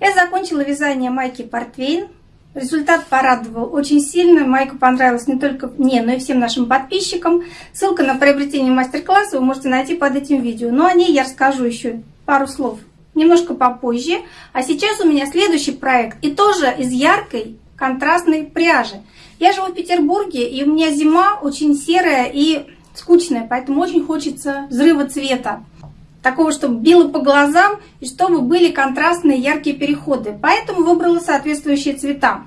Я закончила вязание майки Портвейн. Результат порадовал очень сильно. Майка понравилась не только мне, но и всем нашим подписчикам. Ссылка на приобретение мастер-класса вы можете найти под этим видео. Но о ней я расскажу еще пару слов немножко попозже. А сейчас у меня следующий проект. И тоже из яркой контрастной пряжи. Я живу в Петербурге, и у меня зима очень серая и скучная, поэтому очень хочется взрыва цвета. Такого, чтобы било по глазам и чтобы были контрастные яркие переходы. Поэтому выбрала соответствующие цвета.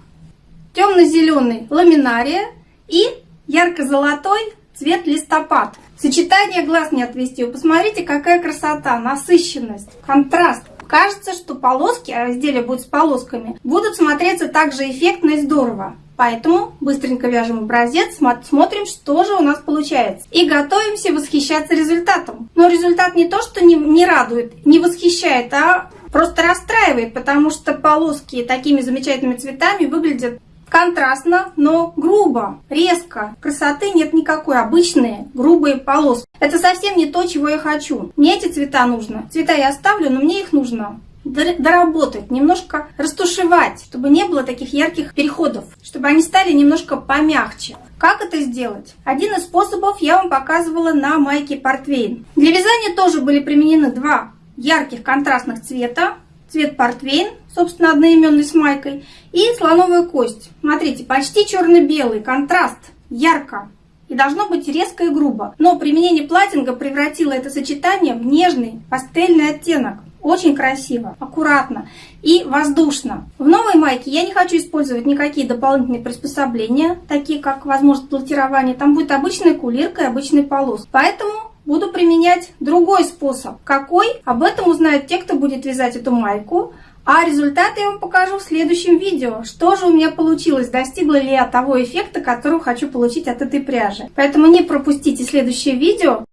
Темно-зеленый ламинария и ярко-золотой цвет листопад. Сочетание глаз не отвести. Вы посмотрите, какая красота, насыщенность, контраст. Кажется, что полоски, а изделие будет с полосками, будут смотреться также эффектно и здорово. Поэтому быстренько вяжем образец, смотрим, что же у нас получается. И готовимся восхищаться результатом. Но результат не то, что не, не радует, не восхищает, а просто расстраивает, потому что полоски такими замечательными цветами выглядят контрастно, но грубо, резко. Красоты нет никакой, обычные грубые полоски. Это совсем не то, чего я хочу. Мне эти цвета нужно. Цвета я оставлю, но мне их нужно доработать, немножко растушевать, чтобы не было таких ярких переходов, чтобы они стали немножко помягче. Как это сделать? Один из способов я вам показывала на майке Портвейн. Для вязания тоже были применены два ярких контрастных цвета цвет портвейн, собственно, одноименный с майкой, и слоновая кость. Смотрите, почти черно-белый, контраст, ярко. И должно быть резко и грубо. Но применение платинга превратило это сочетание в нежный пастельный оттенок. Очень красиво, аккуратно и воздушно. В новой майке я не хочу использовать никакие дополнительные приспособления, такие как возможность платирования. Там будет обычная кулирка и обычный полос. Поэтому буду применять другой способ. Какой? Об этом узнают те, кто будет вязать эту майку. А результаты я вам покажу в следующем видео. Что же у меня получилось? Достигла ли я того эффекта, который хочу получить от этой пряжи? Поэтому не пропустите следующее видео.